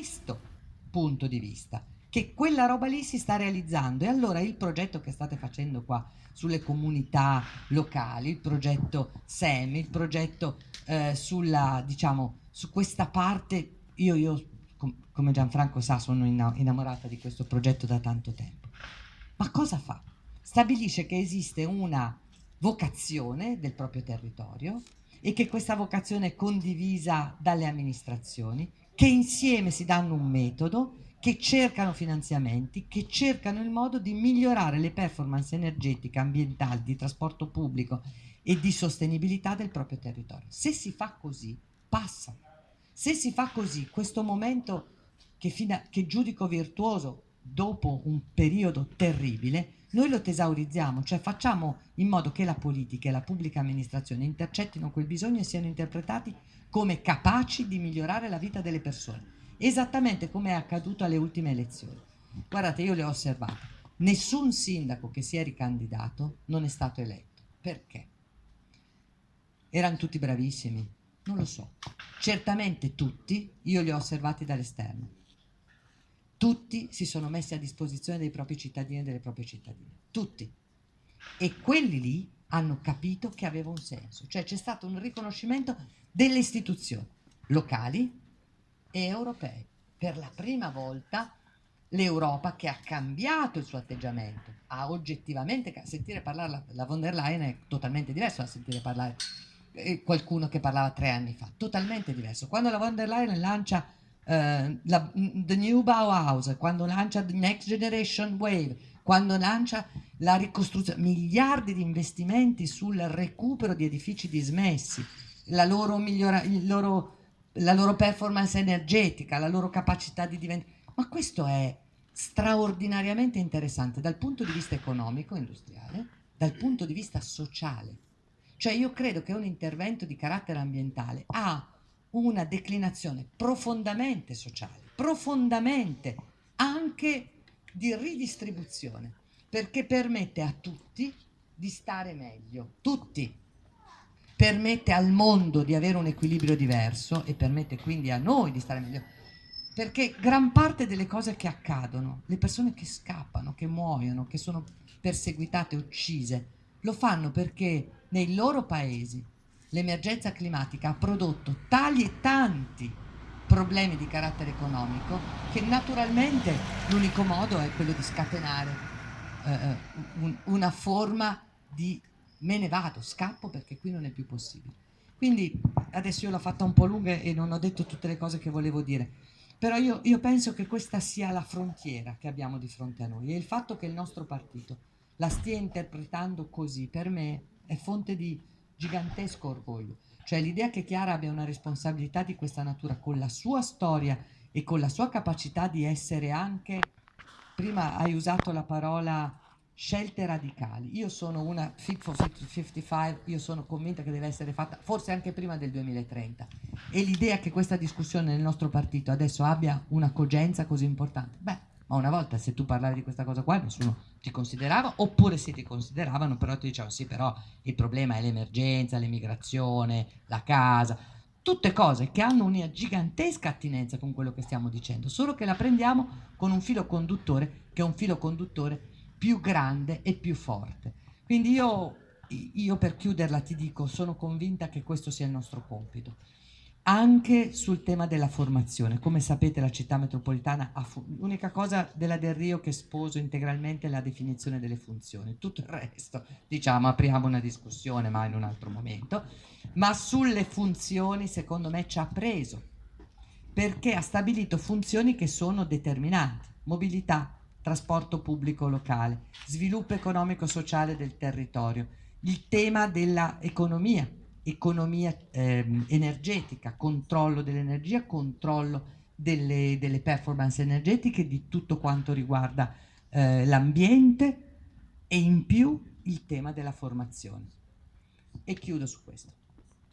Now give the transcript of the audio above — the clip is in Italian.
questo punto di vista che quella roba lì si sta realizzando e allora il progetto che state facendo qua sulle comunità locali, il progetto SEM, il progetto eh, sulla, diciamo, su questa parte, io, io com come Gianfranco sa sono innamorata di questo progetto da tanto tempo, ma cosa fa? Stabilisce che esiste una vocazione del proprio territorio e che questa vocazione è condivisa dalle amministrazioni, che insieme si danno un metodo, che cercano finanziamenti, che cercano il modo di migliorare le performance energetiche, ambientali, di trasporto pubblico e di sostenibilità del proprio territorio. Se si fa così, passa. Se si fa così, questo momento che, che giudico virtuoso dopo un periodo terribile, noi lo tesaurizziamo, cioè facciamo in modo che la politica e la pubblica amministrazione intercettino quel bisogno e siano interpretati come capaci di migliorare la vita delle persone, esattamente come è accaduto alle ultime elezioni. Guardate, io le ho osservate, nessun sindaco che si è ricandidato non è stato eletto. Perché? Erano tutti bravissimi? Non lo so. Certamente tutti, io li ho osservati dall'esterno tutti si sono messi a disposizione dei propri cittadini e delle proprie cittadine, tutti. E quelli lì hanno capito che aveva un senso, cioè c'è stato un riconoscimento delle istituzioni locali e europee. Per la prima volta l'Europa che ha cambiato il suo atteggiamento, ha oggettivamente, sentire parlare la, la von der Leyen è totalmente diverso da sentire parlare eh, qualcuno che parlava tre anni fa, totalmente diverso. Quando la von der Leyen lancia uh, la, The New Bauhaus, quando lancia The Next Generation Wave, quando lancia la ricostruzione, miliardi di investimenti sul recupero di edifici dismessi, la loro, migliora, loro, la loro performance energetica, la loro capacità di diventare... Ma questo è straordinariamente interessante dal punto di vista economico, industriale, dal punto di vista sociale. Cioè io credo che un intervento di carattere ambientale ha una declinazione profondamente sociale, profondamente anche di ridistribuzione, perché permette a tutti di stare meglio, tutti. Permette al mondo di avere un equilibrio diverso e permette quindi a noi di stare meglio. Perché gran parte delle cose che accadono, le persone che scappano, che muoiono, che sono perseguitate, uccise, lo fanno perché nei loro paesi l'emergenza climatica ha prodotto tali e tanti problemi di carattere economico che naturalmente l'unico modo è quello di scatenare eh, un, una forma di me ne vado, scappo perché qui non è più possibile. Quindi adesso io l'ho fatta un po' lunga e non ho detto tutte le cose che volevo dire, però io, io penso che questa sia la frontiera che abbiamo di fronte a noi e il fatto che il nostro partito la stia interpretando così per me è fonte di gigantesco orgoglio. Cioè l'idea che Chiara abbia una responsabilità di questa natura con la sua storia e con la sua capacità di essere anche, prima hai usato la parola scelte radicali. Io sono una Fit for 55, io sono convinta che deve essere fatta forse anche prima del 2030 e l'idea che questa discussione nel nostro partito adesso abbia una cogenza così importante, beh, ma una volta se tu parlavi di questa cosa qua nessuno ti considerava, oppure se ti consideravano però ti dicevano sì però il problema è l'emergenza, l'emigrazione, la casa, tutte cose che hanno una gigantesca attinenza con quello che stiamo dicendo, solo che la prendiamo con un filo conduttore che è un filo conduttore più grande e più forte. Quindi io, io per chiuderla ti dico, sono convinta che questo sia il nostro compito anche sul tema della formazione. Come sapete la città metropolitana ha l'unica cosa della Del Rio che sposo integralmente è la definizione delle funzioni, tutto il resto diciamo apriamo una discussione ma in un altro momento, ma sulle funzioni secondo me ci ha preso perché ha stabilito funzioni che sono determinanti, mobilità, trasporto pubblico locale, sviluppo economico-sociale del territorio, il tema dell'economia, economia eh, energetica, controllo dell'energia, controllo delle, delle, performance energetiche, di tutto quanto riguarda eh, l'ambiente e in più il tema della formazione. E chiudo su questo.